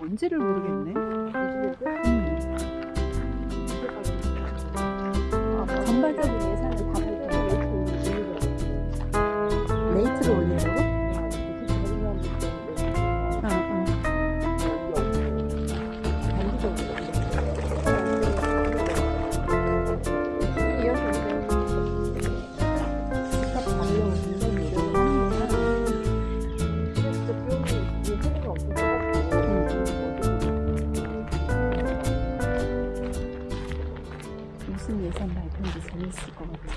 뭔지를 모르겠네. 것 같아.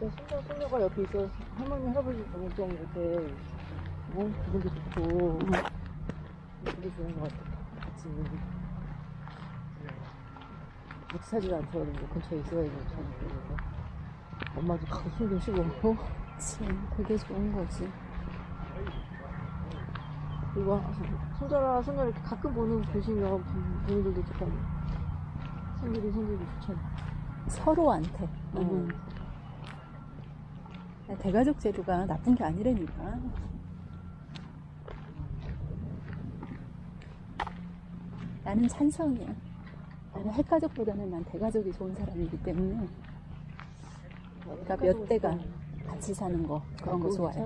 손자 손녀가 옆에 있어. 할머니 할아버지 좀 이렇게 어 기분도 좋고 되게 좋은 것 같아 같이 있는 게 못 사지도 않더라도 뭐 근처에 있어야 되는. 엄마도 가끔 숨좀 쉬고. 그치, 그게 좋은 거지. 그리고 손자랑 손녀 이렇게 가끔 보는 보시면 부- 부모들도 조금 손들이 손들이 좋잖아 서로한테. 음. 음. 대가족 제도가 나쁜 게 아니라니까. 나는 찬성이야. 나는 핵가족보다는 난 대가족이 좋은 사람이기 때문에 그러니까 몇 대가 같이 사는 거 그런 거 좋아해.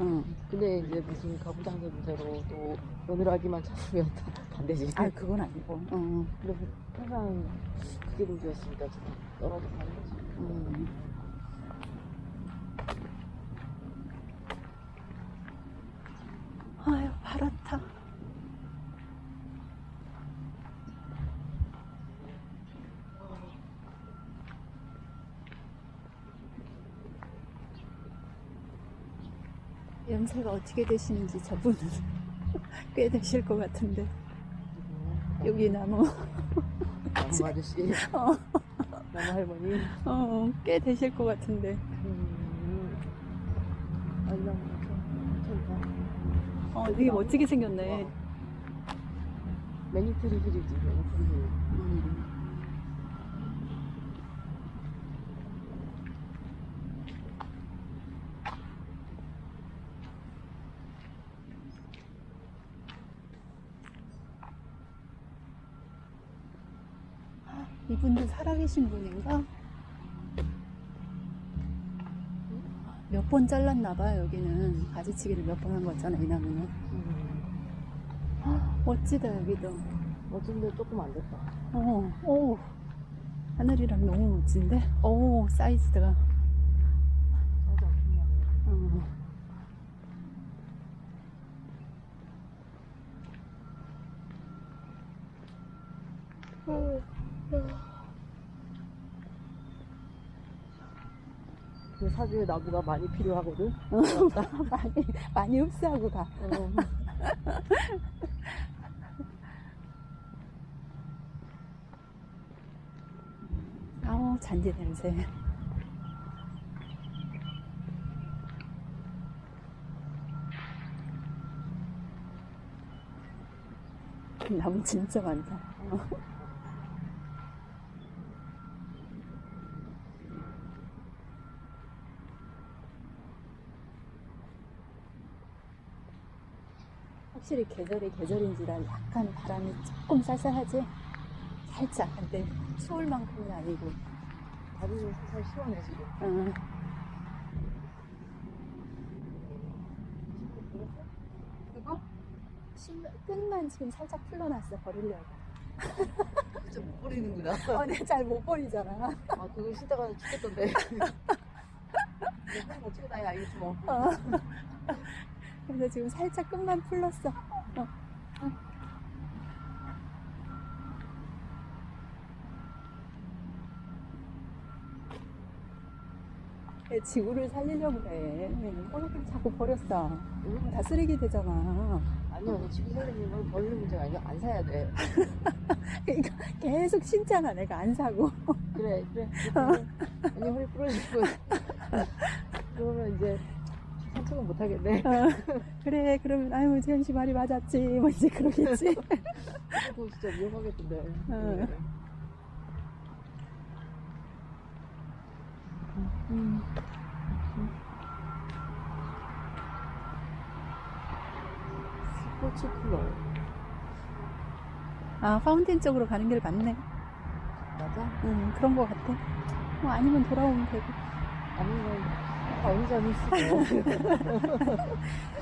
응. 근데 이제 무슨 가부장제 문제로 또 며느라기만 찾으면 다 반대지. 아 그건 아니고. 응. 그래서 항상 그게 문제였으니까 지금 떨어져 가는 거지. 음. 아유 파랗다. 연세가 어떻게 되시는지 저분은 꽤 되실 것 같은데. 여기 나무. 나무 아저씨, 어, 나무 할머니. 어, 꽤 되실 것 같은데. 음. 어, 되게 멋지게 생겼네? Many Tree Hill이지, Many Tree Hill. 음. 살아계신 분인가? 몇 번 잘랐나봐 여기는 가지치기를 몇 번 한 거잖아 이 나무는 음. 멋지다 여기도 어쩐데 조금 안 됐다. 어, 오 하늘이랑 너무 멋진데? 오 사이즈가 맞아, 그냥. 어. 그 사주에 나무가 많이 필요하거든. 많이 많이 흡수하고 가 어. 아우 잔디 냄새 나무 진짜 많다 확실히 계절이 계절인지라 약간 바람이 조금 쌀쌀하지? 살짝 근데 추울 만큼은 아니고 다리는 살살 시원해, 지금. 어. 그거? 심- 끝만 지금 살짝 풀러놨어 버리려고 진짜 못 버리는구나. 어, 내가 잘 못 버리잖아 아, 그거 신다가 죽겠던데. 한번 찍고 다니 알겠지 뭐. 어. 그래서 지금 살짝 끝만 풀렀어 어. 어. 얘 지구를 살리려고 그래 오늘 자꾸 버렸어 응? 다 쓰레기 되잖아 아니요, 너 지금 선생님은 버리는 문제가 아니라 안 사야 돼. 그러니까 계속 신잖아 내가 안 사고 그래, 그래. 그래. 언니 허리 부러지고. 그러면 이제 산책은 못 하겠네. 어, 그래 그러면 아유 재현 씨 말이 맞았지 뭐 이제 그러겠지 그거 진짜 위험하겠던데. 어. 음. 스포츠 클럽. 아, 파운틴 쪽으로 가는 길 맞네. 맞아? 음, 그런 거 같아. 뭐 아니면 돌아오면 되고. 아니면, 아, 운전이 있어.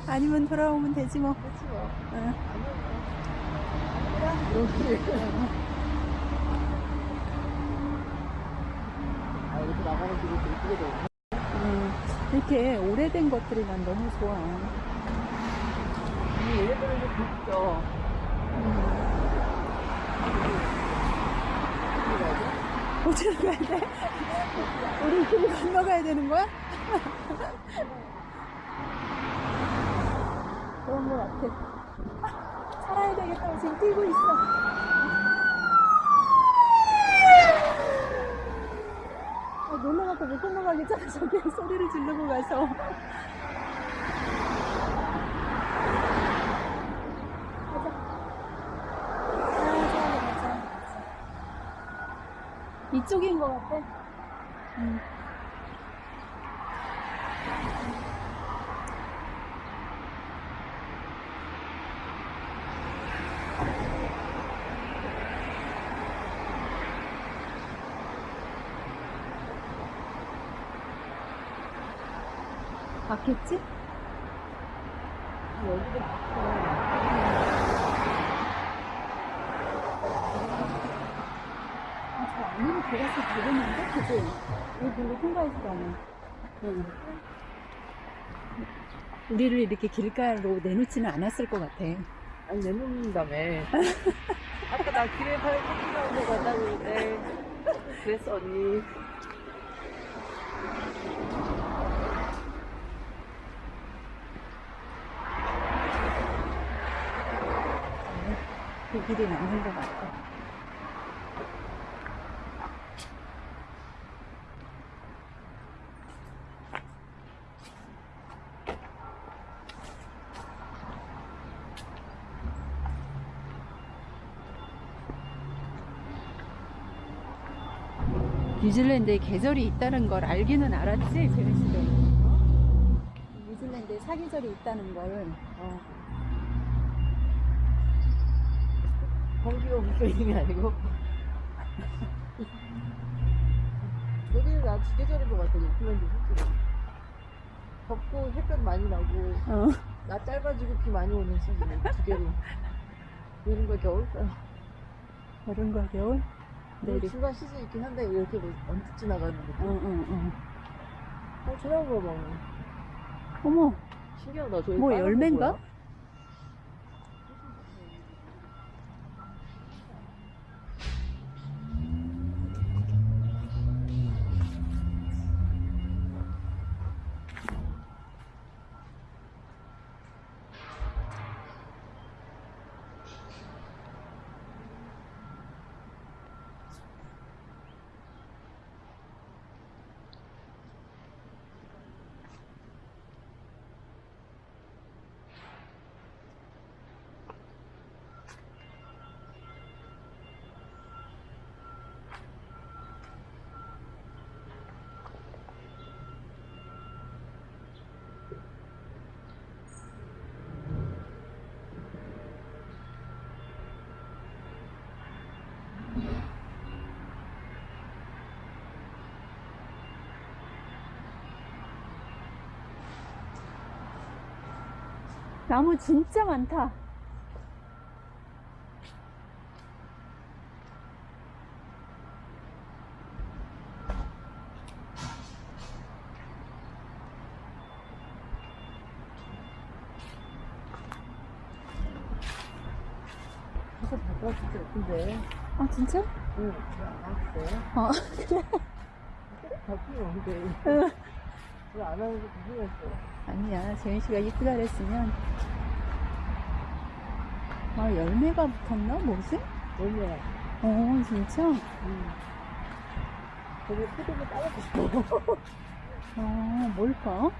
아니면 돌아오면 되지 뭐. 그렇지 뭐. 응. 이렇게. 아, 이렇게 나가는 길이 또 이쁘게 돼. 음, 이렇게 오래된 것들이 난 너무 좋아. 이 얘네들은 좀 굽죠. 어디로 가야 돼? 우리 길 건너가야 되는 거야? 그런 거 같아. 아, 살아야 되겠다. 지금 뛰고 있어. 아, 놀러가서 못 건너가겠잖아. 저기 소리를 지르고 가서. 가자. 이쪽인 것 같아. 음. 맞겠지? 여기도 바꿔. 아, 저 안으로 들어가서 되겠는데? 그지? 이 길로 통과해서 가면. 응. 우리를 이렇게 길가로 내놓지는 않았을 것 같아. 아니, 내놓는다며. 아까 나 길에 갔다 그러는데. 그랬어, 언니. 그 길이 맞는 것 같아. 뉴질랜드에 계절이 있다는 걸 알기는 알았지, 씨도. 뉴질랜드에 사계절이 있다는 걸. 어. 묶여 있는 게 아니고. 여기는 나 지계절인 것 같아, 오클랜드 실제로. 덥고 햇볕 많이 나고, 어. 나 짧아지고 비 많이 오는 시즌, 두 개로. 여름과 겨울? 여름과 겨울? 내리. 중간 시즌 있긴 한데, 이렇게 뭐 언뜻 지나가는 응, 느낌. 응, 응. 어, 저런 거 봐. 어머, 신기하다. 저기 뭐 빨간 거 열매인가? 뭐야? 나무 진짜 많다. 진짜 바꿔 진짜 예쁜데. 아, 진짜? 응, 나왔어. 어, 바뀌면 언제. 응. 왜안 하는 게 궁금했어. 아니야. 재민 씨가 이쁘다 그랬으면. 아, 열매가 붙었나? 뭐지? 얼마야? 어, 진짜? 응. 저기 포도도 따먹고 싶어. 어, 뭘까?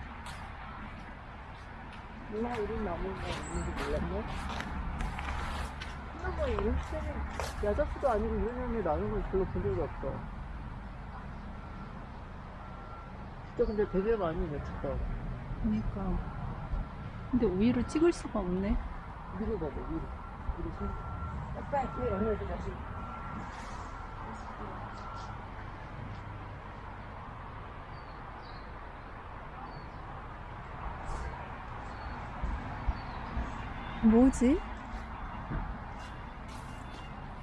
누나 이런 나무가 있는지 몰랐네. 하나만 이런 시대는 야자수도 아니고 이런 열매 나는 걸 별로 본 적이 없어. 진짜 근데 되게 많이 맺혔다. 그러니까. 근데 우유를 찍을 수가 없네. 위로 가자, 위로. 약간 뒤에 연결돼, 다시. 뭐지?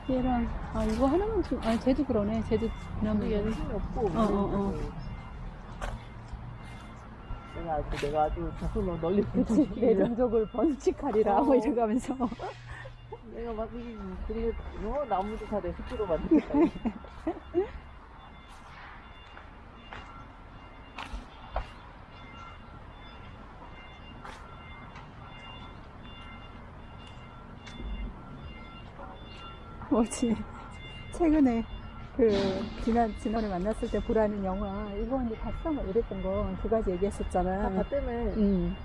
얘랑 아 이거 하나만 좀 아니 쟤도 그러네 쟤도 그나마 얘는 힘이 없고. 어, 어, 어. 내가 아주, 내가 아주 널리 그치 펼치기 내 위해 종족을 번식하리라 어. 뭐 이러가면서 내가 막, 이, 그리고, 어, 나무도 다내 습기로 만들겠다. 뭐지 최근에 그 지난 지난해 만났을 때 보라는 영화 이거 언니 봤어 뭐 이랬던 거 두 가지 얘기했었잖아. 다 봤다며. 음.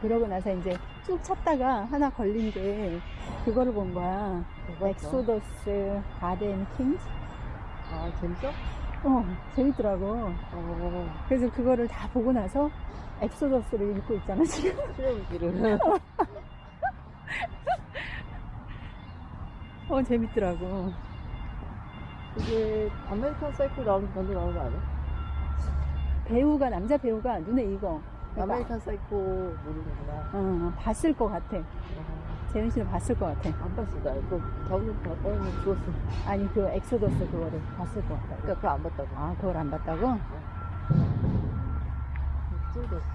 그러고 나서 이제 쭉 찾다가 하나 걸린 게 그거를 본 거야. Exodus Gods and Kings. 아, 재밌어? 어, 재밌더라고. 어, 그래서 그거를 다 보고 나서 Exodus를 읽고 있잖아, 지금. 실험기를. 어, 재밌더라고. 이게 American Psycho 나오는 건도 나오는 거 아니야? 배우가, 남자 배우가 눈에 익어. 그러니까, American Psycho 모르는구나. 어, 봤을 것 같아. 어, 재은 씨는 봤을 것 같아. 안 봤어, 나. 이거 다운로드 받아면 죽었어. 아니, 그 엑소더스 그거를 봤을 것 같다. 그니까 그거 안 봤다고. 아, 그걸 안 봤다고? 엑소더스.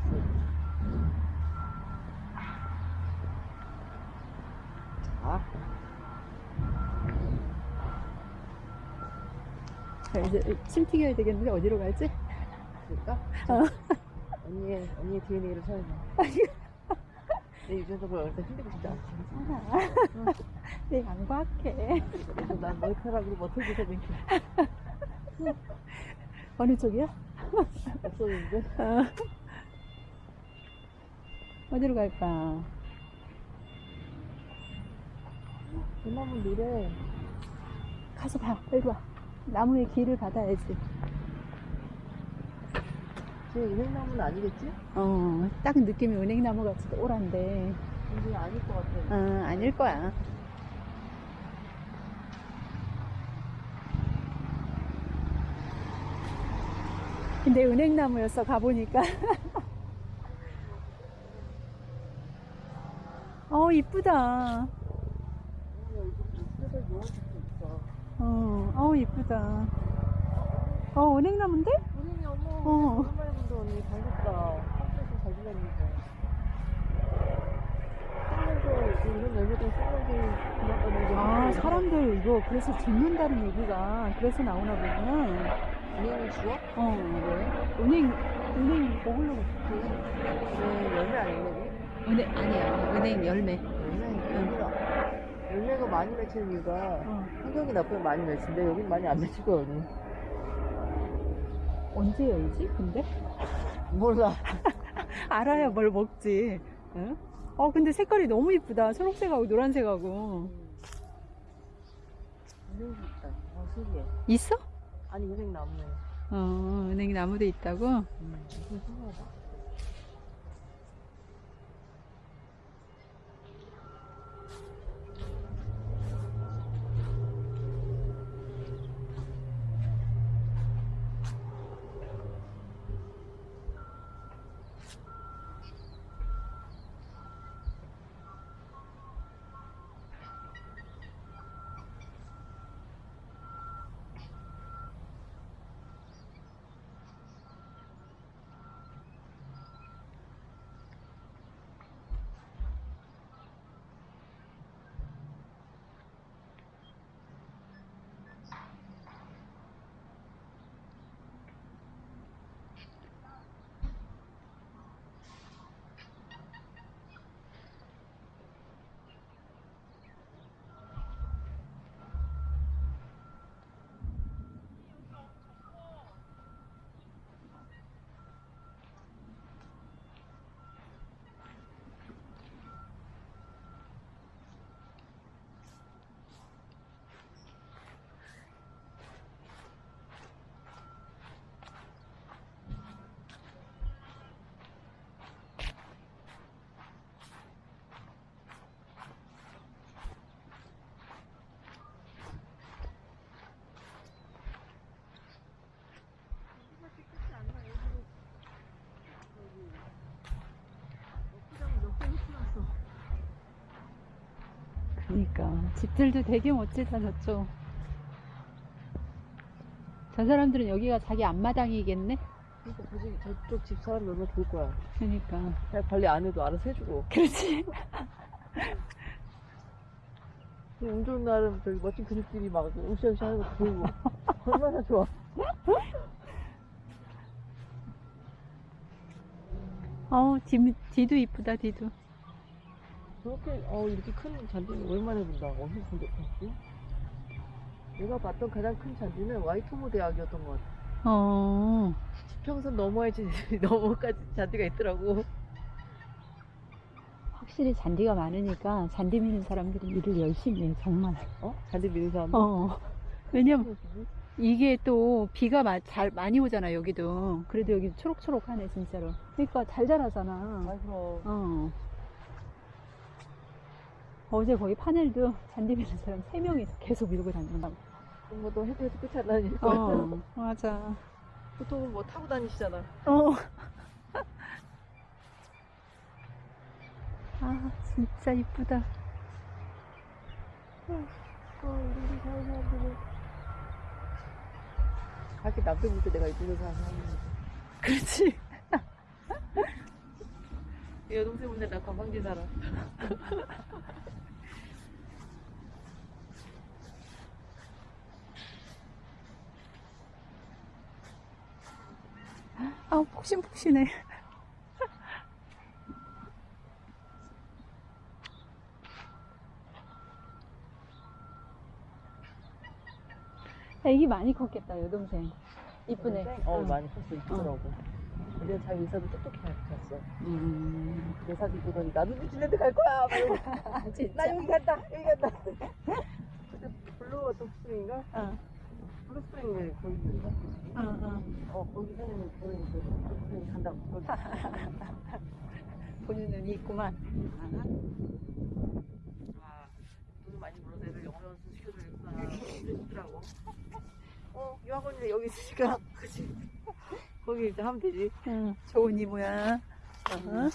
아, 자, 이제 침 튀겨야 되겠는데, 어디로 갈지? 그럴까? 어. 언니의, 언니의 DNA를 찾아봐. 내 유전적으로 어릴 때 힘들고 싶지 않지. 괜찮아. 내 양과학해. 그래서 난 머리카락으로 버텨줘서 생겨. 어느 쪽이야? 없었는데. 어. 어디로 갈까? 그나무 노래. 가서 봐. 일로 와. 나무의 길을 받아야지. 쟤 은행나무는 아니겠지? 어, 딱 느낌이 은행나무 같이 오란데. 근데 아닐 것 같아. 어, 아닐 거야. 근데 은행나무였어, 가보니까. 어, 이쁘다. 어, 어, 이쁘다. 어, 은행나무인데? 은행이 어머. 어. 본다 언니. 반갑다. 한국에서 잘 지냈는데. 쓰면서 이런 열매도 쓰면서 지났다는 게. 아, 사람들 이거 그래서 죽는다는 얘기가 그래서 나오나 보구나. 은행을 주워? 어, 왜? 은행, 은행 먹으려고 왜 열매 아니네? 은행, 아니야. 은행 열매. 열매, 열매가. 열매가 많이 맺히는 이유가 어. 환경이 나쁘면 많이 맺힌데 여긴 많이 안 맺힐 거야 언제 열지, 근데? 몰라. 알아야 뭘 먹지. 응? 어, 근데 색깔이 너무 이쁘다. 초록색하고 노란색하고. 은행이 있다. 아 신기해. 있어? 아니 은행 나무네. 어, 은행 나무도 있다고? 음, 이거 신기하다. 그러니까 집들도 되게 멋지다 저쪽. 저 사람들은 여기가 자기 앞마당이겠네. 그러니까 저기 저쪽 집 사람이 얼마나 좋을 거야. 그러니까 그냥 관리 안 해도 알아서 해주고. 그렇지. 운 좋은 날은 저기 멋진 그릇들이 막 으쌰으쌰 하는 거 보이고. 얼마나 좋아. 어 뒤, 뒤도 이쁘다 뒤도. 저렇게, 어, 이렇게 큰 잔디는 오랜만에 본다. 어디서 본적 없지? 내가 봤던 가장 큰 잔디는 와이토모 대학이었던 것 같아. 어 지평선 넘어야지, 넘어까지 잔디가 있더라고. 확실히 잔디가 많으니까 잔디 미는 사람들이 일을 열심히 해 정말. 어? 잔디 미는 사람. 어 왜냐면 이게 또 비가 마, 잘 많이 오잖아 여기도. 그래도 여기 초록초록하네 진짜로. 그러니까 잘 자라잖아. 아, 그럼. 어. 어제 거기 파넬도 잔디 미는 사람 3명이서 계속 밀고 다닌다고. 그런 것도 해도 해도 끝이 안거 어, 맞아. 보통은 뭐 타고 다니시잖아. 어. 아, 진짜 이쁘다. 어, 우리 사는 사람들은. 밖에 남들 볼때 내가 이쁘게 사는 사람인데. 그렇지. 여동생 혼자 나 관광지 살아. 아, 폭신폭신해. 애기 많이 컸겠다, 여동생. 이쁘네. 어, 응. 많이 컸어. 이쁘더라고. 근데 자기 의사도 똑똑히 갔어. 음. 내 사진 보더니 나도 뉴질랜드 갈 거야. 아. 나 여기 간다. 여기 간다. 근데 Blue Spring인가? 어, Blue Spring을 거기 있는가? 어, 어. 어, 거기 사는 거기 그 Blue Spring 간다고. 보는 눈이 있구만. 아, 돈을 많이 벌어서 애들 영어 연수 시켜줘야겠구나. 그러더라고. 어, 유학원이 여기 있으니까. 그치. 거기 이제 하면 되지. 응, 좋은 이모야. 어?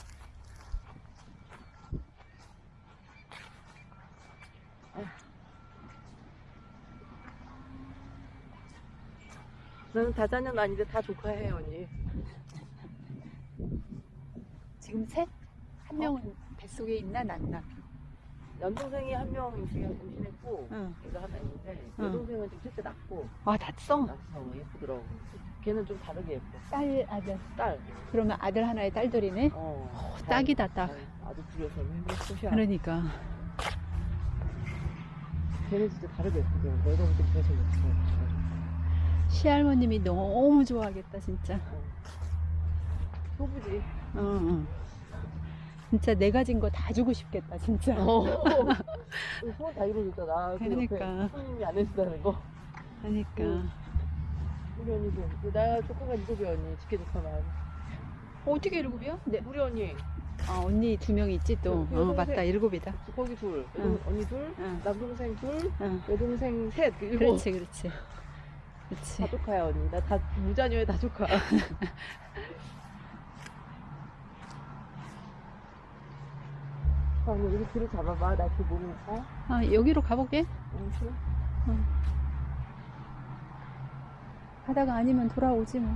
나는 다자녀는 아닌데 다 조카해, 언니. 지금 셋? 한 명은 뱃속에 있나, 낳나? 남동생이 한명 임신해, 임신했고, 응. 걔가 하나 있는데, 응. 여동생은 지금 셋째 낳고, 아, 났어? 낳았어. 예쁘더라고. 걔는 좀 다르게 예뻐. 딸, 아들. 딸. 그러면 아들 하나에 딸들이네? 어. 딱이다, 딱. 아주 둘이서 행복해. 그러니까. 걔는 진짜 다르게 예쁘고, 내가 볼때 걔가 제일 예뻐. 시할머님이 너무 좋아하겠다, 진짜. 소부지. 어, 어. 진짜 내 가 진 거 다 주고 싶겠다, 진짜. 어. 소원 다 이루어졌잖아. 그 옆에 그러니까. 손님이 안 해준다는 거. 그러니까. 응. 우리 언니도. 그나 조카가 일곱이 언니. 직계 조카만. 어떻게 일곱이야? 네. 우리 언니. 아, 언니 두 명 있지, 또. 그 어, 여동생- 맞다, 일곱이다. 거기 둘. 응. 여동, 언니 둘. 응. 남동생 둘. 응. 여동생 셋. 일곱. 그렇지, 그렇지. 그렇지. 다 조카야 언니. 나 다 무자녀에 다 조카. 아, 언니 우리 둘을 잡아봐. 나그 모르니까. 아, 여기로 가볼게. 응, 그래. 하다가 아니면 돌아오지 뭐.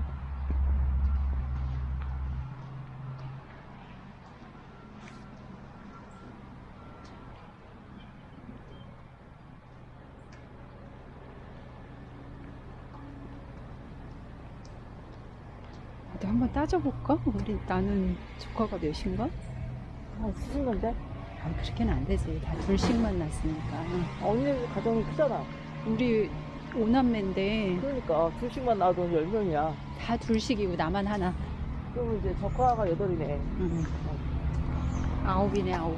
나도 한번 따져볼까? 우리 나는 조카가 몇인가? 아, 쓰는 건데? 아, 그렇게는 안 되지. 다 둘씩만 낳았으니까. 아, 언니 가정이 크잖아. 우리 오남매인데 그러니까 둘씩만 낳아도 열 명이야. 다 둘씩이고 나만 하나. 그러면 이제 조카가 여덟이네. 응. 아홉이네 아홉.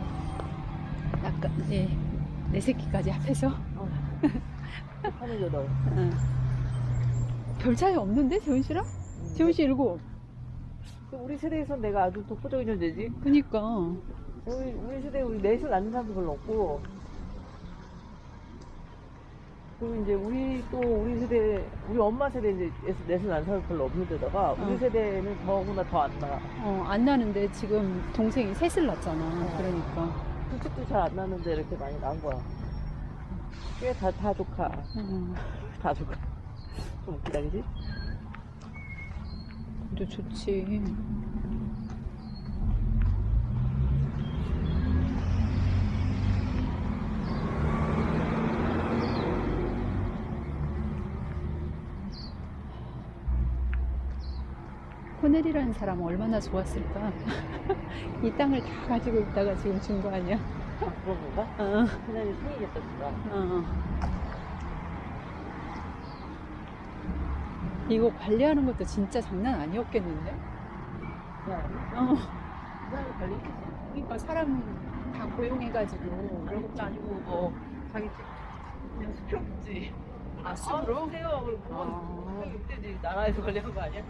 약간 네, 내 새끼까지 합해서 하는 여덟. 응. 별 차이 없는데 재훈 씨랑? 재훈 씨 일곱. 그 우리 세대에선 내가 아주 독보적인 존재지. 그니까 우리, 우리 세대에 우리 넷을 낳는 사람도 별로 없고. 그리고 이제 우리 또 우리 세대, 우리 엄마 세대 이제 낳는 사람 별로 없는 데다가 우리 어. 세대는 더구나 더 안 나가. 어, 안 나는데 지금 동생이 셋을 낳잖아. 그러니까 둘째도 잘안 낳는데 이렇게 많이 낳은 거야. 그게 다, 다 조카. 음, 다 조카. 좀 웃기다, 그지? 도 좋지. 코넬이라는 사람은 얼마나 좋았을까? 이 땅을 다 가지고 있다가 지금 준 거 아니야? 아, 그런 건가? 어, 그날이 생이겠었구나. 어. 이거 관리하는 것도 진짜 장난 아니었겠는데? 야, 어. 그러니까 사람 다 고용해가지고 그런 것도 아니고 뭐 자기 그냥 수표지. 아 숲으로? 세요. 아. 그때 나라에서 관리한 거 아니야?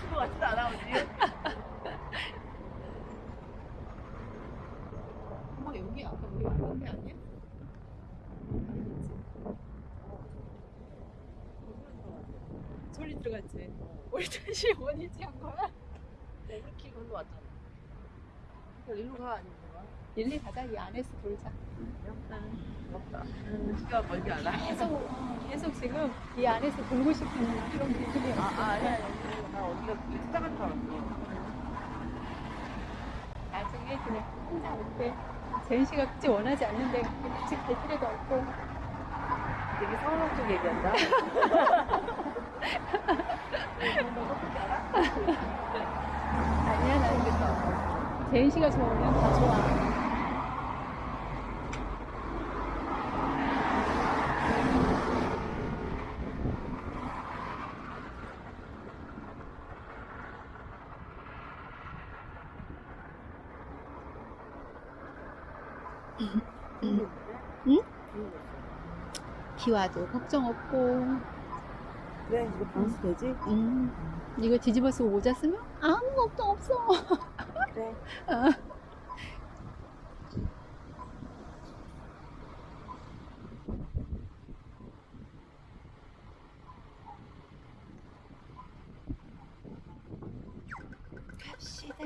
그거 같지도 않아, 언니. 엄마 여기 아까 우리 왔던 데 아니야? 소리 들어갔지? 우리 다시 원위치 한 거야? 이렇게 걸로 왔잖아. 그러니까 일로 가, 아니면 가? 일리 가자 이 안에서 돌자 부럽다. 시가 멀지 않아. 계속 어, 계속 지금 이 안에서 돌고 싶은 그런 기분이야 아, 아, 아니야. 나 어디가 찾아간 줄 알았어. 나중에 그냥 혼자 올때 제인 씨가 굳이 원하지 않는데 같이 갈 필요도 없고 되게 상황 쪽 얘기한다. 아니야 나는 제인 씨가 좋으면 다 좋아 비 와도 걱정 없고 그래, 이거 방수 되지? 음, 이거 뒤집어서 모자 쓰면 아무 걱정 없어 그래. 어. 갑시다.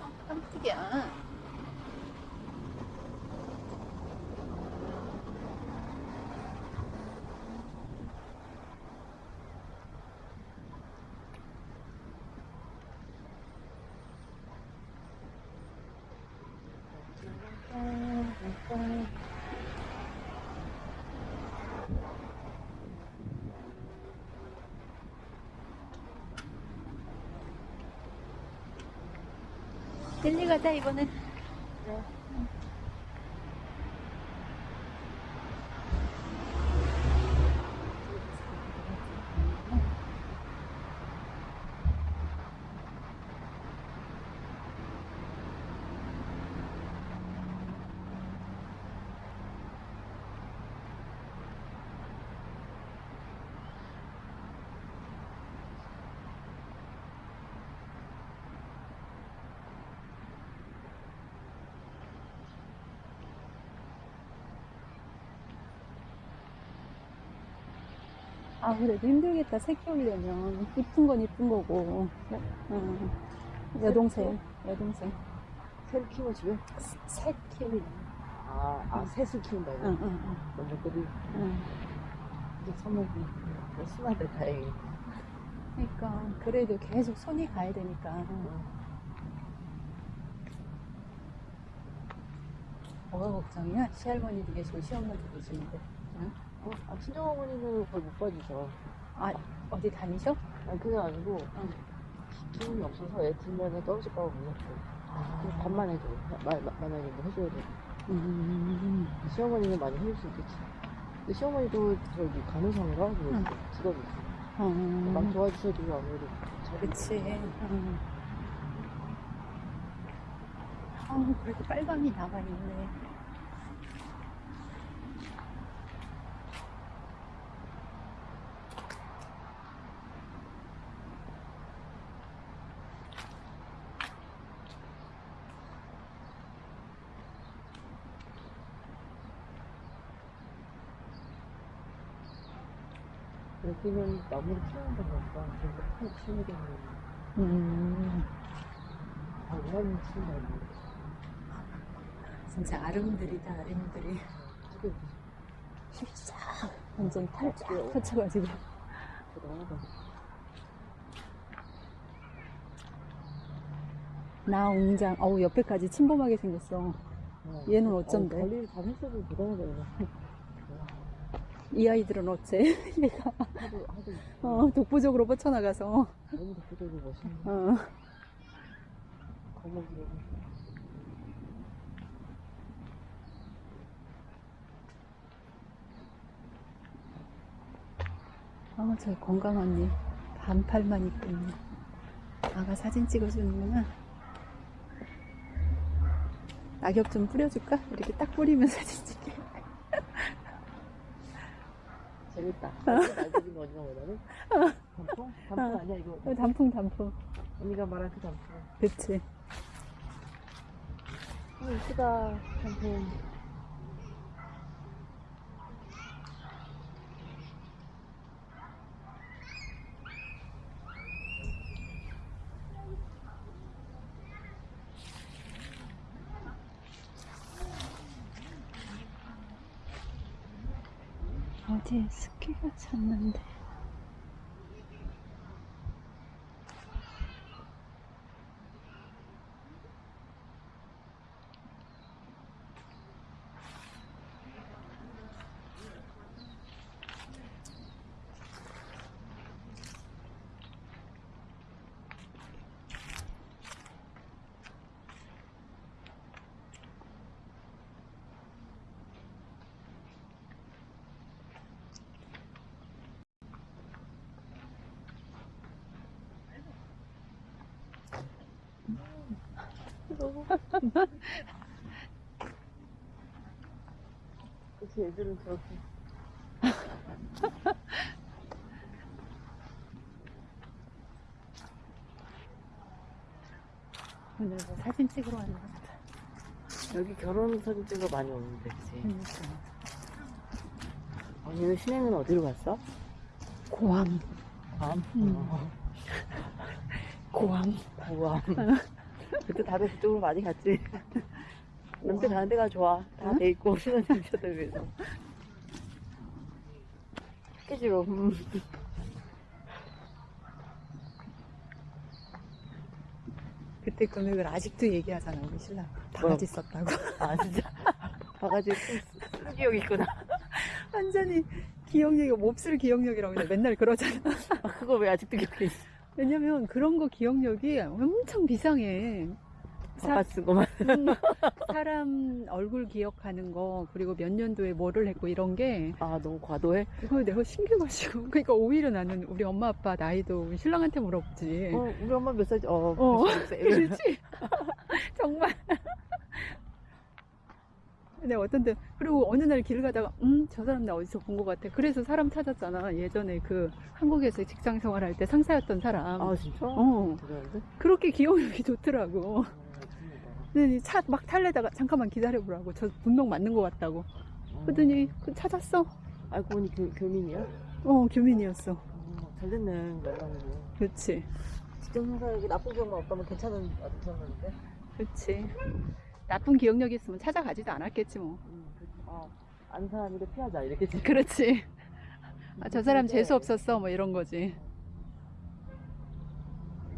아, 깜짝이야. 델리 가자 이번엔. 아 그래도 힘들겠다 새 키우려면 이쁜 건 이쁜 거고 어. 여동생 여동생 새를 키워, 집에? 새 키우려 아, 아, 새를 키운다고? 응, 응, 응, 먼저들이 응. 이제 선물이 순하대, 다행히. 그러니까 그래도 계속 손이 가야 되니까 뭐가 걱정이야? 시할머니도 계시고 시어머니도 계시는데 어, 아, 친정 어머니는 거의 못 봐주셔. 아 어디 다니셔? 아니, 그게 아니고, 응. 기운이 없어서 애 들면은 떨어질까봐 무섭고. 그냥 밥만 해줘. 마, 마, 만약에 뭐 해줘야 돼. 음, 시어머니는 많이 해줄 수 있겠지. 근데 시어머니도 저기 간호사인가? 뭐 응. 직업이 있어. 막 음, 도와주셔도 아무래도 잘 그치 음. 아 그래도 빨강이 남아있네 그렇게는 나무를 키우는 거 보니까 진짜 푹 키우겠네. 음, 아, 친구가 있네. 진짜 아름드리. 그게 쫙, 완전 탈쫙 펼쳐가지고. 대단하다. 나 웅장, 어우, 옆에까지 침범하게 생겼어. 어. 얘는 어쩐데? 어, 관리를 잘 했어도 얘는. 이 아이들은 어째? 얘가, 하도, 하도, 어, 독보적으로 뻗쳐나가서. 너무 독보적이고 멋있네. 어. 아, 저 건강 언니. 반팔만 입고 있네. 아가 사진 찍어주는구나. 낙엽 좀 뿌려줄까? 이렇게 딱 뿌리면 사진 찍게. 재밌다. 날개진 거 언니가 원하는? 단풍? 단풍 아니야, 이거. 어, 단풍, 단풍. 언니가 말한 그 단풍. 그치. 아, 이쁘다, 단풍. 어디에 습기가 찼는데. 그치, 애들은 저렇게. 오늘 뭐 사진 찍으러 왔나 보다. 여기 결혼 사진 찍어 많이 오는데, 그치? 그러니까. 언니는 신행은 어디로 갔어? 고암. 괌? 음. 어, 고암. 구암. 그때 다들 그쪽으로 많이 갔지. 남들 가는 데가 좋아. 다 응? 돼 있고, 신혼여행 위해서. 스케줄로. 음. 그때 금액을 아직도 얘기하잖아, 우리 신랑. 바가지 썼다고. 아, 진짜. 바가지 쓴 기억이 있구나. 완전히 기억력이, 몹쓸 기억력이라고. 맨날 그러잖아. 아, 그거 왜 아직도 있어? 왜냐면 그런 거 기억력이 엄청 비상해. 사, 바가지 쓰고만. 음, 사람 얼굴 기억하는 거, 그리고 몇 년도에 뭐를 했고 이런 게, 아, 너무 과도해? 그거 내가 신기해가지고. 그러니까 오히려 나는 우리 엄마 아빠 나이도 우리 신랑한테 물어보지. 어, 우리 엄마 몇 살이지? 어, 어. 86세. 그렇지. 정말. 근데 어떤 때, 그리고 어느 날 길 가다가, 음, 저 사람 나 어디서 본 것 같아. 그래서 사람 찾았잖아. 예전에 그 한국에서 직장 생활할 때 상사였던 사람. 아, 진짜? 어, 대단한데? 그렇게 기억력이 좋더라고. 어. 근데 차 막 탈래다가 잠깐만 기다려보라고. 저 분명 맞는 것 같다고. 그랬더니 그 찾았어. 알고 보니 교, 교민이야? 어, 교민이었어. 어, 잘 됐네, 연락이. 그렇지. 직장 생활에 나쁜 기억만 없다면 괜찮은 기억인데? 그렇지. 나쁜 기억력이 있으면 찾아가지도 않았겠지 뭐. 음, 그, 아, 안 사람인데 피하자, 이렇게. 그렇지. 아, 저 사람 재수 없었어. 뭐 이런 거지.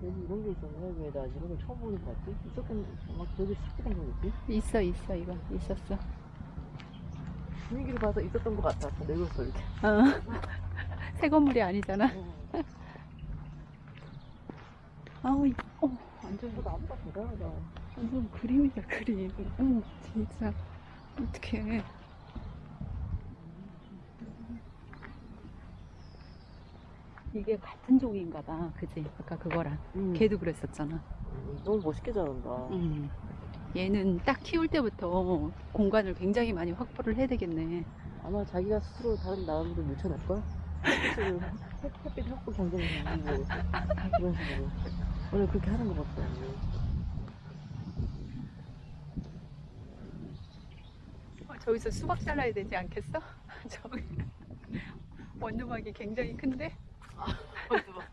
여기 이런 게 있었네, 왜 나 이런 걸 처음 보는 거 같지? 있었던, 막 저기 습기된 거겠지? 있어, 있어, 이거. 있었어. 분위기를 봐서 있었던 것 같아. 늙었어, 이렇게. 어. 새 건물이 아니잖아. 어, 아우, 이- 어, 완전, 저 나무가 대단하다. 완전 그림이다, 그림. 어머, 진짜. 어떡해. 이게 같은 종인가 봐. 그지? 아까 그거랑. 음, 걔도 그랬었잖아. 음, 너무 멋있게 자란다. 음. 얘는 딱 키울 때부터 공간을 굉장히 많이 확보를 해야 되겠네. 아마 자기가 스스로 다른? 스스로 햇- 햇빛 확보 경쟁을 하고 그런 식으로. 원래 그렇게 하는 것 같아. 어, 저기서 수박 잘라야 되지 않겠어? 저기 원두막이 굉장히 큰데? 아, 원두막.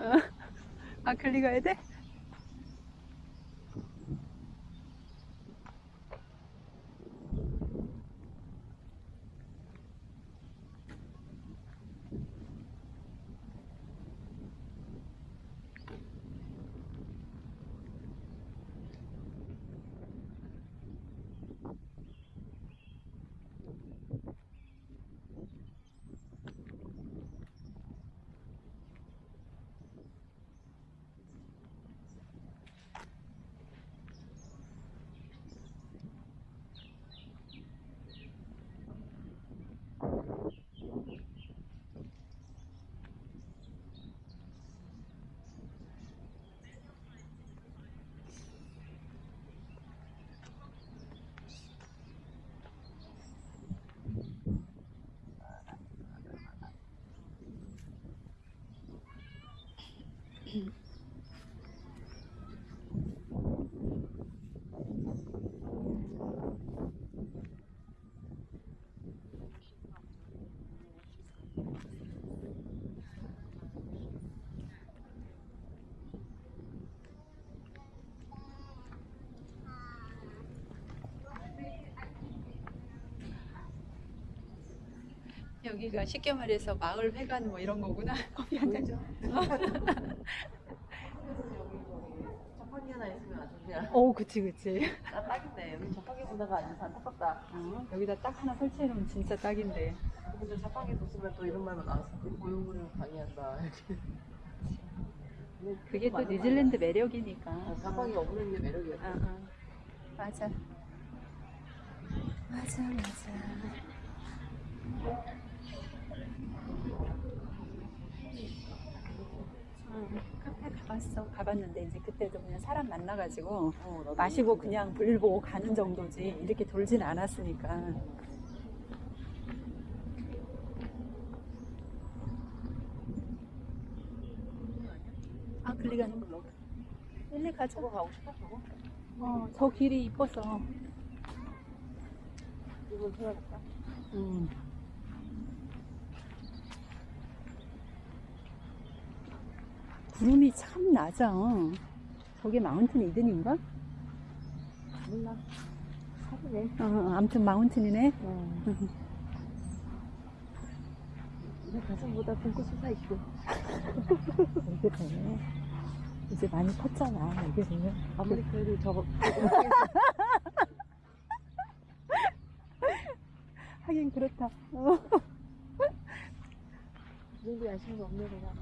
어? 아클리 가야 돼? 여기가 쉽게 말해서 마을 회관 뭐 이런 거구나. 잔. 자 판기 하나 있으면 오, 그치, 그치. 나 딱인데 여기 자판기 보다가 앉아서 안타깝다 어, 여기다 딱 하나 설치해놓으면 진짜 딱인데. 근데 자판기 뒀으면 또 이런 말만 나왔어 고용을 방해한다 그게 또 뉴질랜드 매력이니까. 말이야. 자판기 없는 게 매력이야 어, 어. 맞아. 맞아, 맞아. 응, 카페 가봤어. 가봤는데 이제 그때도 그냥 사람 만나가지고 어, 마시고 그냥 볼 보고 가는 정도지 이렇게 돌진 않았으니까. 아, 글리 가는 걸로. 일리 가자. 저거 가고 싶어 저거? 어, 저 길이 이뻐서. 이걸 찾아볼까? 음. 구름이 참 낮아. 저게 마운틴 이든인가? 몰라 사기네 어, 아무튼 마운틴이네. 어. 내 가슴보다 붕꽃 솟아있고 이게 되네. 이제 많이 컸잖아, 이게 되면. 아무리 그래도 저거 하긴 그렇다. 어. 이 정도 야심이 없네 내가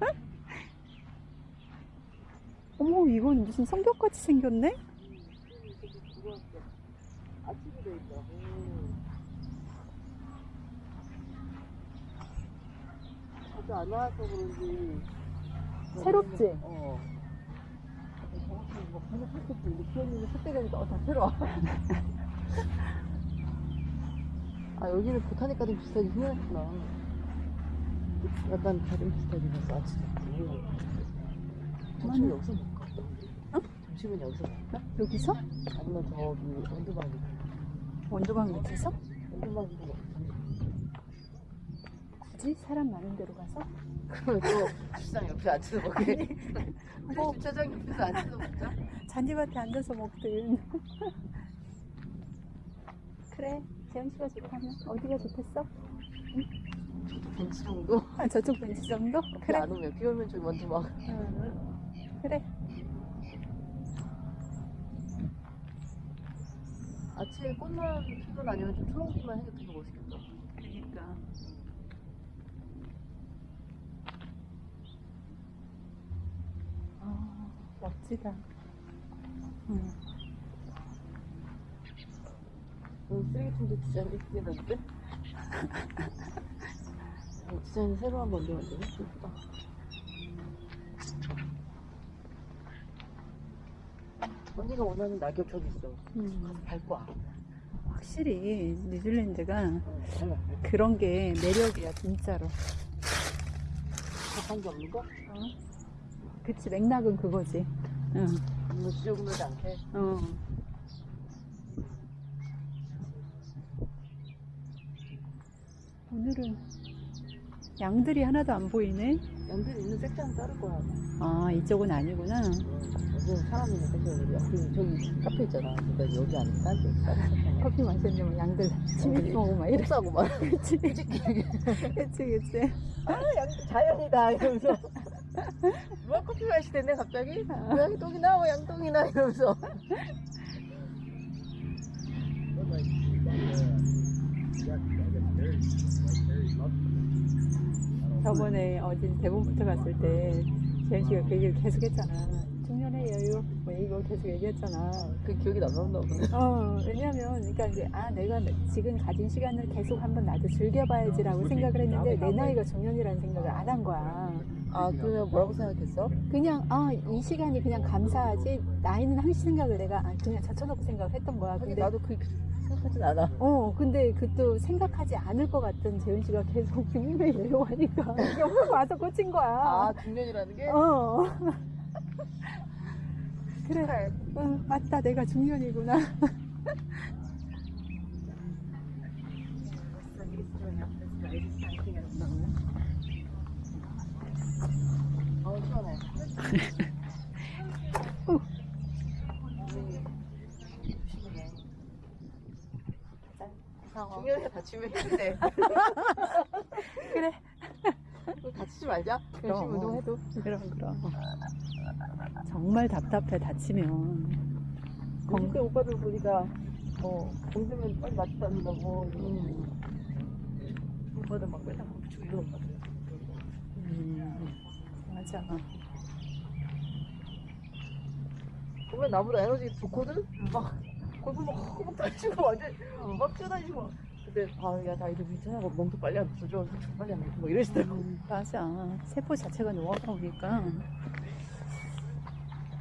어. 어머, 이건 무슨 성벽같이 생겼네? 새롭지? 어아 여기는 보타닉 가든 비슷하게 생겼구나 약간 비슷하게 생겼어 아침에 점심은 여기서 먹을까? 어? 점심은 여기서 먹을까? 여기서? 아니면 저기 원두방이 원두방 밑에서? 원두방이도 먹자 굳이 사람 많은 데로 가서? 그러면 또 주차장 옆에 앉아서 먹게 뭐. 주차장 옆에서 앉아서 먹자 잔디밭에 앉아서 먹든. 그래, 재현 씨가 좋다면 어디가 좋겠어? 벤치 정도? 아, 저쪽 벤치 정도? 그래 그래. 안 오면 비 오면 저기 원두방 응. 그래. 아침에 꽃만 피던 아니면 좀 초록빛만 해도 되게 멋있겠다 그러니까. 아, 멋지다. 응. 오늘 쓰레기통도 디자인이 크게 났는데? 어, 디자인이 새로 한번 언제 만드네? 예쁘다 언니가 원하는 낙엽 저기 있어 음. 가서 밟고 와 확실히 뉴질랜드가 응, 밟아 그런 게 매력이야, 진짜로. 자판기 없는 거? 그치, 맥락은 그거지. 응. 이거 지저분하지 않게 어. 오늘은 양들이 하나도 안 보이네. 양들 있는 섹션 따를 거야. 아 이쪽은 아니구나. 여기 사람 있는 섹션이 옆에 저기 카페 있잖아. 근데 여기 아니고 딴데 섹션. 커피 마셨는데 양들 침이 먹고 막 이래. 싸고 막. 그치 그치 그치. 아, 양, 자연이다 이러면서. 누가 커피 마시겠네 갑자기? 고양이 똥이나 뭐 양똥이 나 이러면서. 저번에 어딘 대본부터 갔을 때 재현 씨가 그 얘기를 계속 했잖아. 중년의 여유 뭐 이거 계속 얘기했잖아. 그 기억이 남는다 보네. 어 왜냐면 그러니까 이제 아 내가 지금 가진 시간을 계속 한번 나도 즐겨봐야지라고 생각을 했는데 내 나이가 중년이라는 생각을 안 한 거야. 아 그러면 뭐라고 생각했어? 그냥 아 이 시간이 그냥 감사하지 나이는 항시 생각을 내가 아, 그냥 젖혀놓고 생각을 했던 거야. 근데 나도 그 생각하진 않아. 어 근데 그 또 생각하지 않을 것 같던 재현 씨가 계속 중년의 여유 하니까 옆에 와서 꽂힌 거야. 아 중년이라는 게? 어. 그래. 응, 맞다. 내가 중년이구나. 어 시원해. 중년에 다치면 힘든데. 그래. 다치지 말자. 열심히 그럼. 운동해도. 그럼, 그럼. 정말 답답해, 다치면. 공대 오빠들 보니까 뭐 공대면 빨리 맞다는다고. 음. 오빠들 막 맨날 같아. 음, 맞아. 보면 나보다 에너지 좋거든? 막 골프 막 하고 막 다치고 완전 막 뛰어다니고 막. 근데 아야 나 이제 괜찮아 멍도 빨리 안 붙어줘 좀 빨리 안 붙어 뭐 이러시더라고 음, 맞아. 세포 자체가 노화가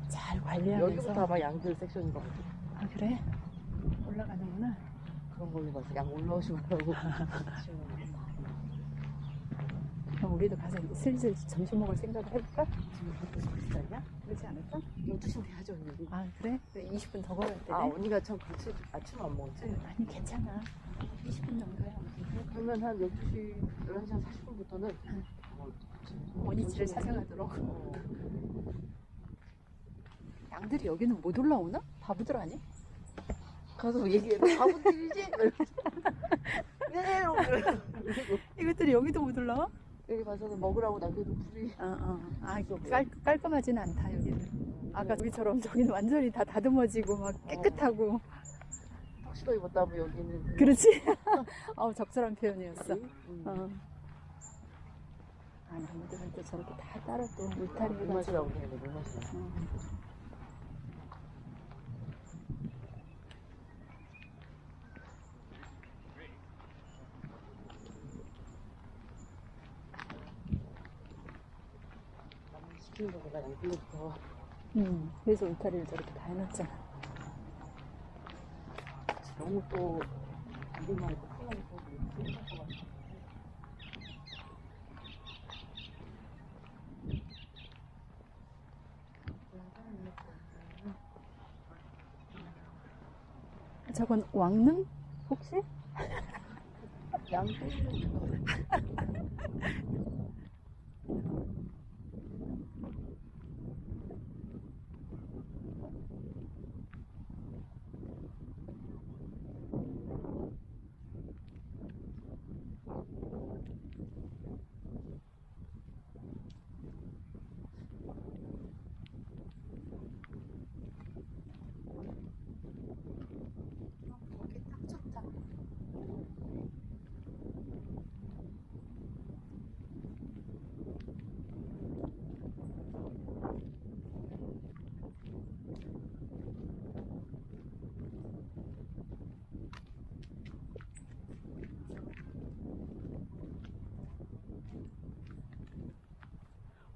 잘 관리하면서. 여기부터 아마 양들 섹션인 것 같아 아, 그래? 올라가는구나. 그런 걸로 봐서 양 말라고 그럼 우리도 가서 이제 슬슬 점심 먹을 생각을 해볼까? 지금 진짜 아니야? 그렇지 않을까? 12시면 돼야죠 언니 아, 그래? 20분 더 걸어야 되네. 아 언니가 참 그렇지 아침 안 먹었지? 아니 괜찮아 20분 정도야 그러면 한 12시 11시 한 40분부터는 원위치를 찾아가도록 어, 양들이 여기는 못 올라오나? 바보들 아니? 가서 얘기해 바보들이지? 이것들이 여기도 못 올라와? 여기 가서는 먹으라고 남겨도 불이. 어 어. 아 이거 깔, 깔끔하지는 않다 여기는. 아까 저기처럼 저기는 완전히 다 다듬어지고 막 깨끗하고. 턱시도 입었다고 여기는. 그렇지? 어우 적절한 표현이었어. 음. 어. 아 나무들은 또 저렇게 다 따로 또 해가지고 물맛이라고 그러는데 물맛이 나 어. 시키는 거보다 여기부터 음, 그래서 울타리를 저렇게 다 해놨잖아 너무 또 이름만 있고 것 같아. 저건 왕릉? 혹시? 양떼 는 거. 거기 딱 좋다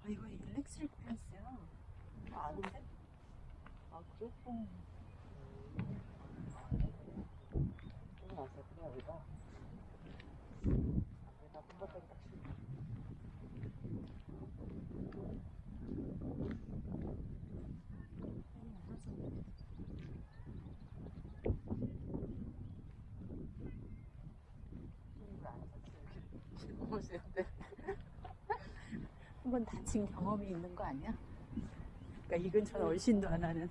아 이거 일렉트릭 펜스야 아, 아닌데? 아, 그래? 응. 또 나서 그냥 여기다. 여기다 컴퓨터에 딱 치고. 다친 경험이 있는 거 아니야? 그러니까 이 근처는 얼씬도 안 하는.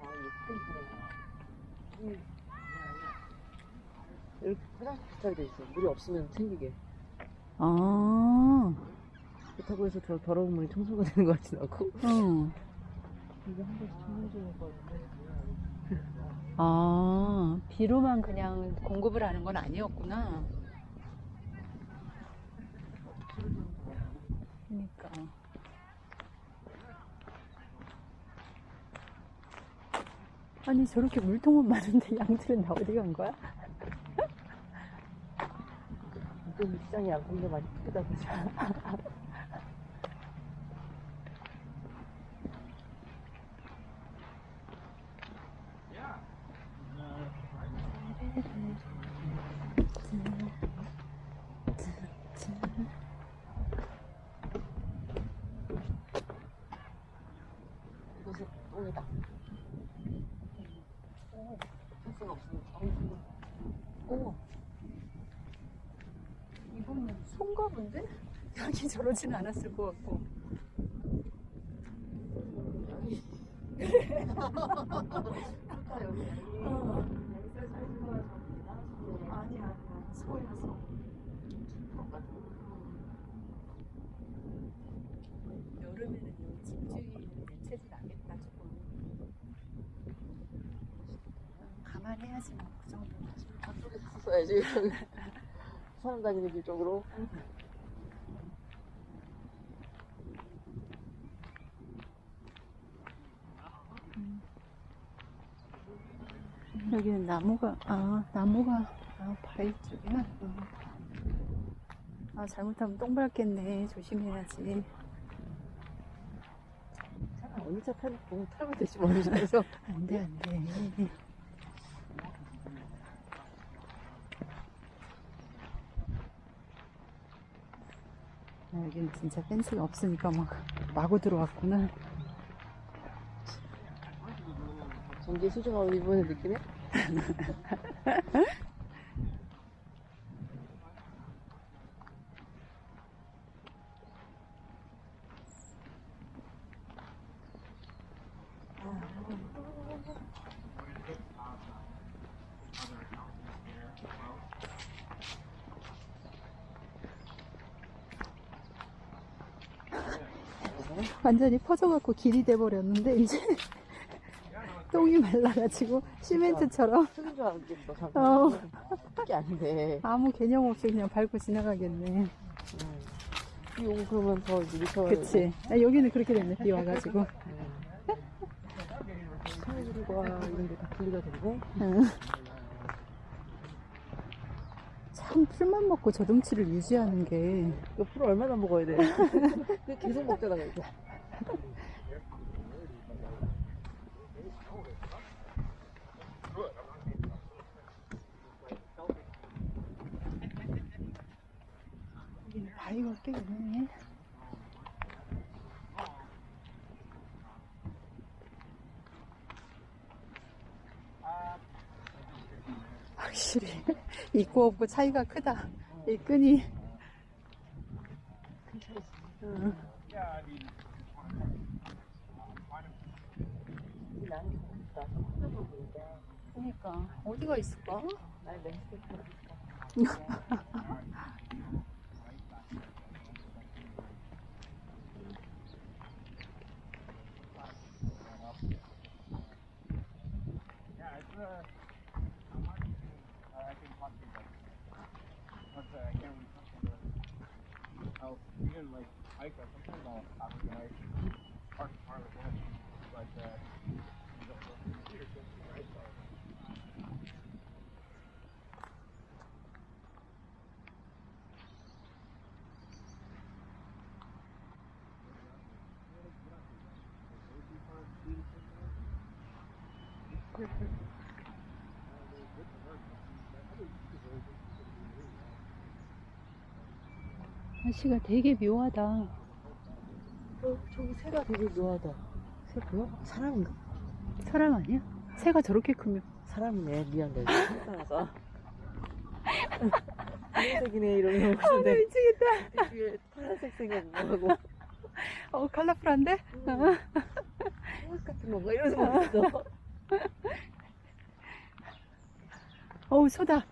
아, 예쁜 이렇게 화장실 비슷하게 돼 있어. 물이 없으면 생기게. 아, 그렇다고 해서 저 더러운 물이 청소가 되는 것 같진 않고. 응. 이게 한 번씩 청소해주는 거 같은데. 아, 비로만 그냥 공급을 하는 건 아니었구나. 그러니까. 아니, 저렇게 물통은 많은데 양들은 다 어디 간 거야? 요즘 시장이 양콩도 많이 크다 보죠. 이것은 똥이다. 할 수가 없으니까. 오. 이거는 손가 본데? 저러진 않았을 것 같고. 아니, 아니, 소였어. 여름에는 여기 집주인은 대체도 나겠다, 조금. 감안해야지, 뭐, 그 정도는. 저쪽에 갔어야지. 사람 다니는 길 쪽으로. 여기는 나무가 아 나무가 아 바위 쪽이야. 어. 아 잘못하면 똥 밟겠네. 조심해야지. 차 어느 차 타면 보면 타면 되지 뭐. 그래서 안돼 안돼. 아, 여기는 진짜 펜스가 없으니까 막 마구 들어왔구나. 전기 수정하고 이번에 느끼네? 완전히 퍼져갖고 길이 돼버렸는데 이제 똥이 말라가지고 시멘트처럼 흙인 줄 알았겠어. 잠깐. 어. 그게 아닌데. 아무 개념 없이 그냥 밟고 지나가겠네. 음. 이 그러면 더 이제 미쳐. 그치. 아, 여기는 그렇게 됐네. 비 와가지고. 스케줄과 이런 게 다 분리가 되고. 응. 참 풀만 먹고 저동치를 유지하는 게풀 얼마나 먹어야 돼? 계속 먹잖아, 이거. 여기는 꽤 있네. 확실히 있고 없고 차이가 크다. 이 끈이. 응. 그러니까 어디가 있을까? 날씨가 되게 묘하다. 어, 저기 새가 되게 묘하다. 새 보여? 사람인가? 사람 아니야? 새가 저렇게 크면 사람이네. 미안, 내가 따라서. 분홍색이네 이러면 아, 나 미치겠다. 뒤에 파란색 생각 뭐하고 어, 컬러풀한데? 어. 홍색 같은 건가 이러면서 먹었어. 어우, 소다.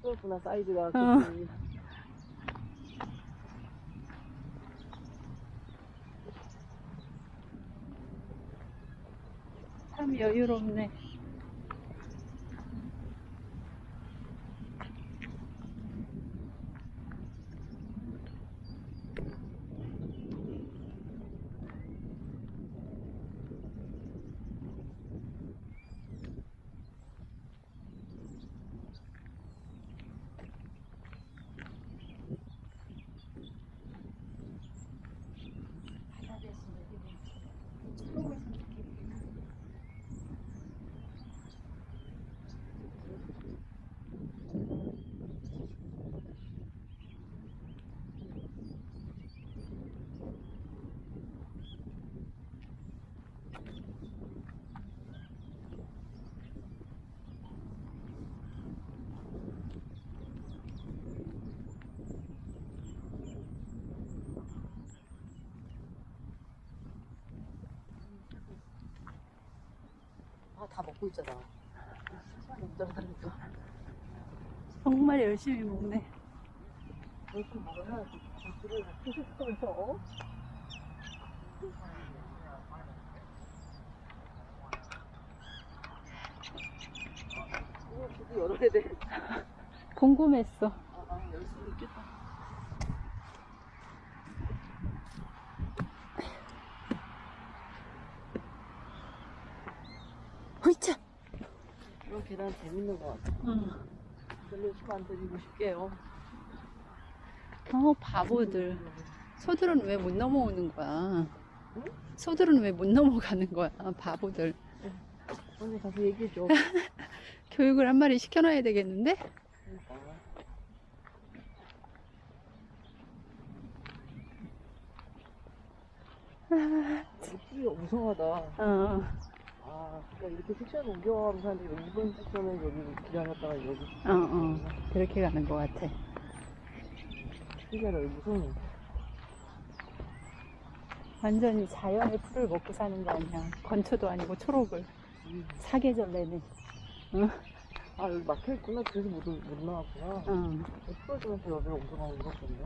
수였구나 사이즈가. 어. 참 여유롭네. 먹고 있잖아. 정말 열심히 먹네. 이렇게 먹어야 주스를 계속하면서 열어야 돼. 궁금했어. 아, 아, 열 수도 있겠다. 호이차! 이런 계단 재밌는 것 같아. 응. 별로 시간 드리고 싶게요. 어, 바보들. 소들은 왜 못 넘어오는 거야? 소들은 왜 못 넘어가는 거야? 바보들. 언니 가서 얘기해줘. 교육을 한 마리 시켜놔야 되겠는데? 그러니까. 풀이 무성하다. 어, 아, 그러니까 이렇게 섹션 옮겨가는 사람들이 여기 이번 섹션에 여기 기다렸다가 여기. 어, 어. 그렇게 가는 것 같아. 신기하다, 여기 무성해. 완전히 자연의 풀을 먹고 사는 거 아니야. 건초도 아니고 초록을. 사계절 내내. 아, 여기 막혀있구나. 그래서 못, 못 나왔구나. 어. 풀어주면서 여기로 옮겨가는 거같네 되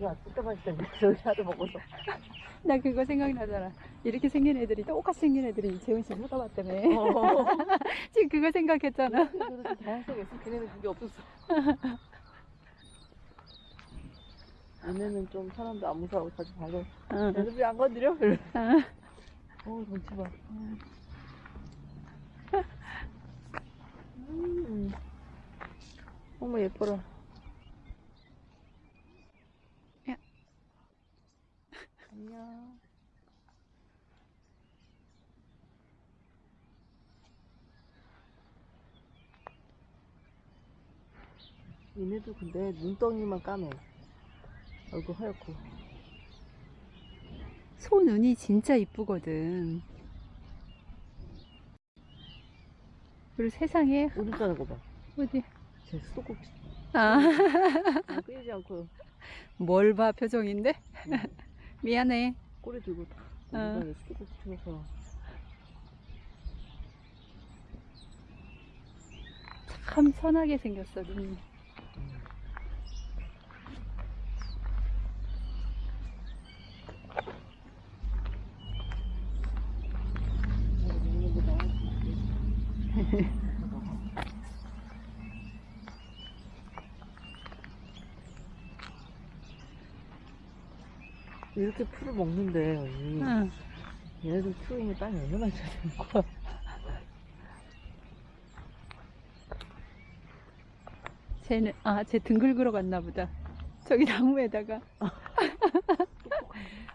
게안 뜯다 맛있텐데 저기 하도 먹어서. 나 그거 생각나잖아. 이렇게 생긴 애들이 똑같이 생긴 애들이 재훈 씨 쳐다봤다며. 어. 지금 그거 생각했잖아. 그래서 다양성이 있어. 걔네는 그게 없었어. 얘네는 좀 사람도 안 무서워하고 자주 봐서 어. 얘들 왜안 건드려? 이러 어. 어, 눈치 봐. 음. 어머, 예뻐라. 야. 안녕. 얘네도 근데 눈덩이만 까매. 얼굴 하얗고. 소 눈이 진짜 이쁘거든. 그리고 세상에 오줌 싸는 거 봐. 어디? 제 수도꼭지. 아, 아, 끌리지 않고 뭘 봐 표정인데? 미안해. 꼬리 들고 다. 어. 수도꼭지 치면서. 참 선하게 생겼어 눈이. 이렇게 풀을 먹는데, 언니. 응. 얘네들 풀이면 땀이 얼마나 잘 되는 거야. 쟤는 아쟤 등 긁으러 갔나 보다. 저기 나무에다가.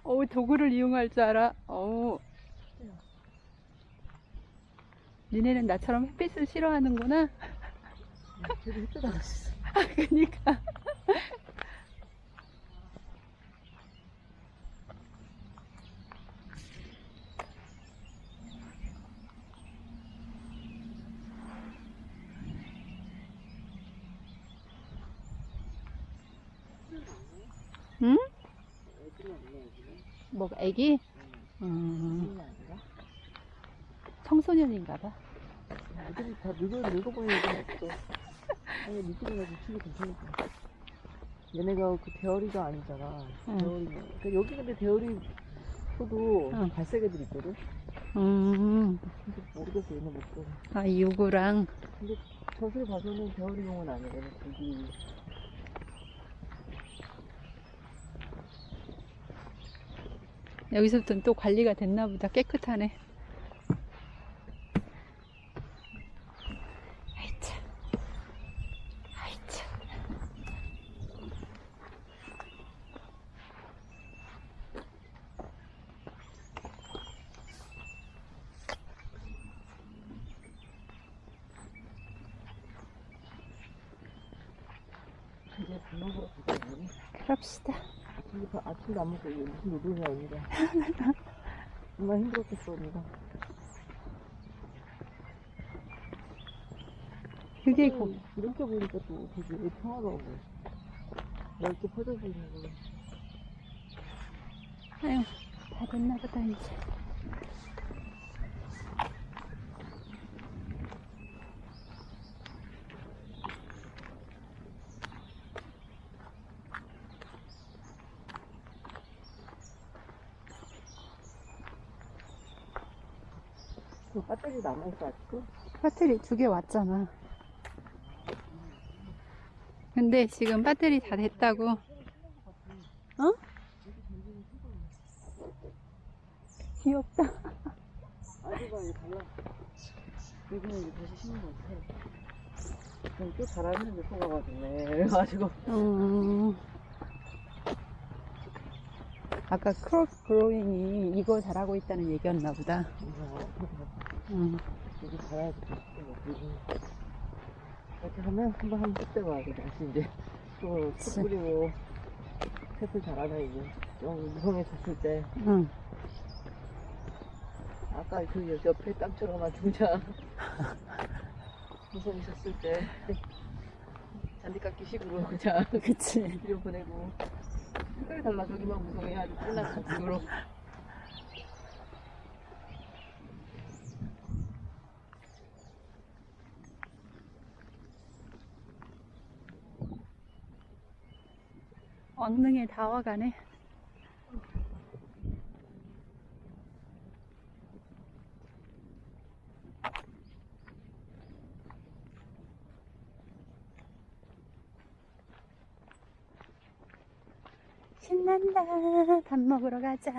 어우 도구를 이용할 줄 알아. 어우. 니네는 나처럼 햇빛을 싫어하는구나. 나갔어. 아, 그니까. 응? 뭐가 애기? 음. 청소년인가 봐. 애들이 다 늙어 늙어 보이는 애는 없어. 아니 미국이나 미국이 괜찮을까. 얘네가 그 대어리가 아니잖아. 응. 대어리. 그러니까 여기 근데 대어리 소도 응. 갈색 애들 있거든. 음, 근데 모르겠어 얘네 목소리. 아, 유구랑. 근데 젖을 봐서는 대어리용은. 얘네 고기. 여기서부터는 또 관리가 됐나 보다. 깨끗하네. 아이차. 아이차. 이제 밥 먹으러 가자. 우리. 그럽시다. 아침도 안 먹고 무슨 노동이야 언니가. 정말 힘들었겠어 언니가. 그게 음, 고, 이렇게 보니까 또 되게 평화로워. 넓게 퍼져져 있는 거. 아유, 다 됐나 보다, 이제. 배터리 남아있어 아직도? 배터리 두 개 왔잖아. 근데 지금 배터리 다 됐다고. 어? 귀엽다. 아주가 이거 달라. 여기는 이제 다시 신는 것 같아. 또 잘하는 데 속아가지네. 그래가지고. 음. 아까 크로스 그로잉이 이거 잘하고 있다는 얘기였나 보다. 음. 여기 가야지. 여기. 이렇게 하면 한번 한번 뚝 떼고 와야 돼. 다시 이제 또 뿌리고 세풀 잘하네 이제. 좀 무성해졌을 때. 응. 아까 그 옆에 땅처럼한 등장. 무성해졌을 때. 잔디깎기 식으로 그냥 그치. 뒤로 보내고. 색깔이 달라. 저기만 무성해야지. 끝나는 식으로. 언능에 다 와가네. 신난다. 밥 먹으러 가자.